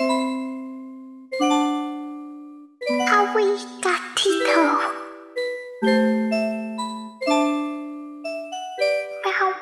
Away, gatito.